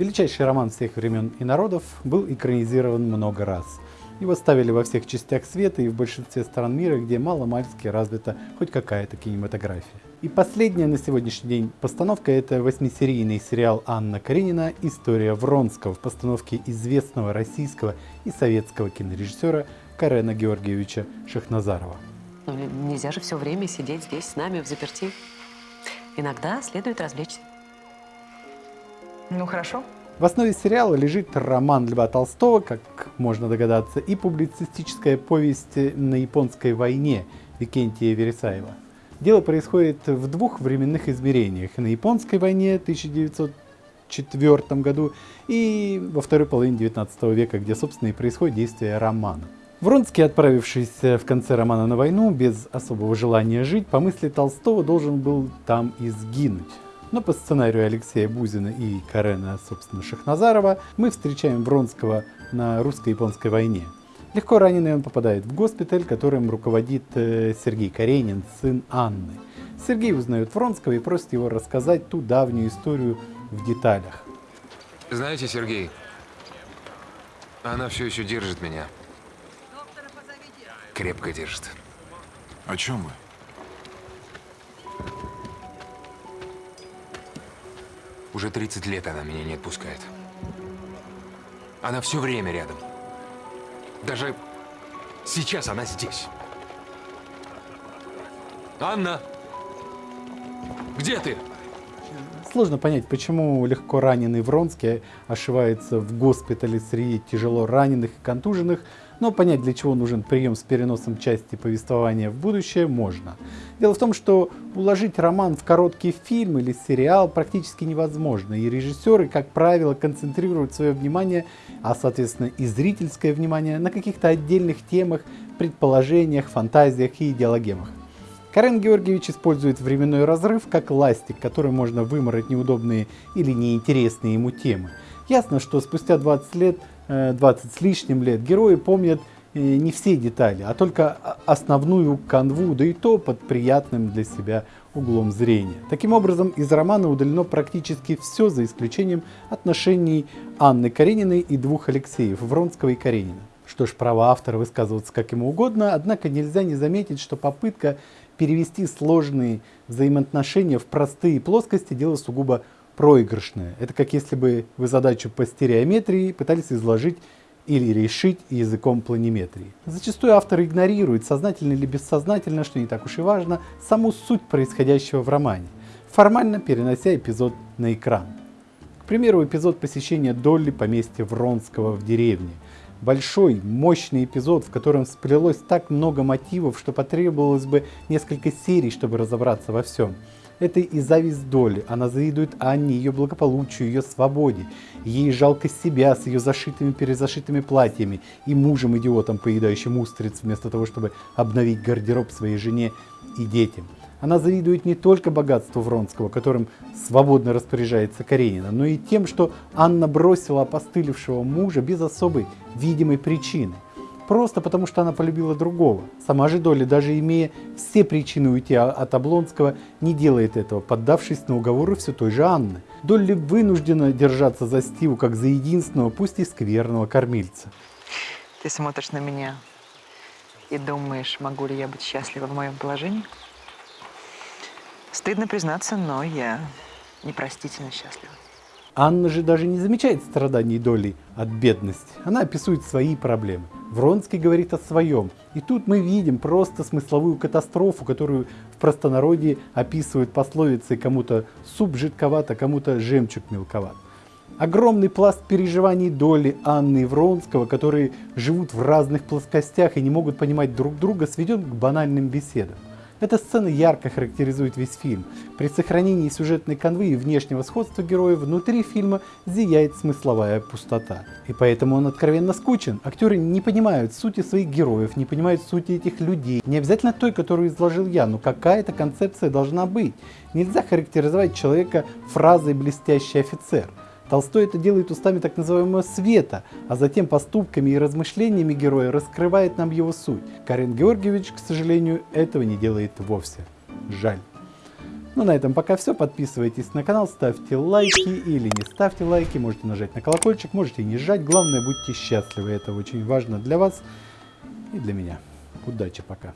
Величайший роман всех времен и народов был экранизирован много раз. Его ставили во всех частях света и в большинстве стран мира, где мало-мальски развита хоть какая-то кинематография. И последняя на сегодняшний день постановка – это восьмисерийный сериал Анна Каренина «История Вронского» в постановке известного российского и советского кинорежиссера Карена Георгиевича Шахназарова. Ну, нельзя же все время сидеть здесь с нами в заперти. Иногда следует развлечься. Ну, хорошо. В основе сериала лежит роман Льва Толстого, как можно догадаться, и публицистическая повесть на японской войне Викентия Вересаева. Дело происходит в двух временных измерениях. На японской войне 1904 году и во второй половине 19 века, где, собственно, и происходит действие романа. Вронский, отправившийся в конце романа на войну без особого желания жить, по мысли Толстого должен был там и сгинуть. Но по сценарию Алексея Бузина и Карена, собственно, Шахназарова, мы встречаем Вронского на русско-японской войне. Легко раненый он попадает в госпиталь, которым руководит э, Сергей Каренин, сын Анны. Сергей узнает Вронского и просит его рассказать ту давнюю историю в деталях. Знаете, Сергей, она все еще держит меня. Крепко держит. О чем вы? Уже 30 лет она меня не отпускает. Она все время рядом. Даже сейчас она здесь. Анна! Где ты? Сложно понять, почему легко раненый Вронский ошивается в госпитале среди тяжело раненых и контуженных, но понять, для чего нужен прием с переносом части повествования в будущее, можно. Дело в том, что уложить роман в короткий фильм или сериал практически невозможно, и режиссеры, как правило, концентрируют свое внимание, а соответственно и зрительское внимание, на каких-то отдельных темах, предположениях, фантазиях и идеологемах. Карен Георгиевич использует временной разрыв как ластик, который можно вымороть неудобные или неинтересные ему темы. Ясно, что спустя 20 лет, 20 э, с лишним лет, герои помнят э, не все детали, а только основную канву, да и то под приятным для себя углом зрения. Таким образом, из романа удалено практически все, за исключением отношений Анны Карениной и двух Алексеев, Вронского и Каренина. Что ж, право автора высказываться как ему угодно, однако нельзя не заметить, что попытка перевести сложные взаимоотношения в простые плоскости дело сугубо проигрышное. Это как если бы вы задачу по стереометрии пытались изложить или решить языком планиметрии. Зачастую автор игнорирует, сознательно или бессознательно, что не так уж и важно, саму суть происходящего в романе, формально перенося эпизод на экран. К примеру, эпизод посещения Долли поместья Вронского в деревне – большой, мощный эпизод, в котором сплелось так много мотивов, что потребовалось бы несколько серий, чтобы разобраться во всем. Это и зависть доли. Она завидует Анне, ее благополучию, ее свободе. Ей жалко себя с ее зашитыми перезашитыми платьями и мужем-идиотом, поедающим устриц, вместо того, чтобы обновить гардероб своей жене и детям. Она завидует не только богатству Вронского, которым свободно распоряжается Каренина, но и тем, что Анна бросила опостылевшего мужа без особой видимой причины. Просто потому, что она полюбила другого. Сама же Долли, даже имея все причины уйти от Облонского, не делает этого, поддавшись на уговоры все той же Анны. Долли вынуждена держаться за Стиву, как за единственного, пусть и скверного кормильца. Ты смотришь на меня и думаешь, могу ли я быть счастлива в моем положении? Стыдно признаться, но я непростительно счастлива. Анна же даже не замечает страданий доли от бедности. Она описывает свои проблемы. Вронский говорит о своем. И тут мы видим просто смысловую катастрофу, которую в простонародье описывают пословицей кому-то суп жидковат, а кому-то жемчуг мелковат. Огромный пласт переживаний доли Анны и Вронского, которые живут в разных плоскостях и не могут понимать друг друга, сведен к банальным беседам. Эта сцена ярко характеризует весь фильм. При сохранении сюжетной канвы и внешнего сходства героев внутри фильма зияет смысловая пустота. И поэтому он откровенно скучен. Актеры не понимают сути своих героев, не понимают сути этих людей. Не обязательно той, которую изложил я, но какая-то концепция должна быть. Нельзя характеризовать человека фразой «блестящий офицер». Толстой это делает устами так называемого света, а затем поступками и размышлениями героя раскрывает нам его суть. Карен Георгиевич, к сожалению, этого не делает вовсе. Жаль. Ну, на этом пока все. Подписывайтесь на канал, ставьте лайки или не ставьте лайки. Можете нажать на колокольчик, можете не жать. Главное, будьте счастливы. Это очень важно для вас и для меня. Удачи пока.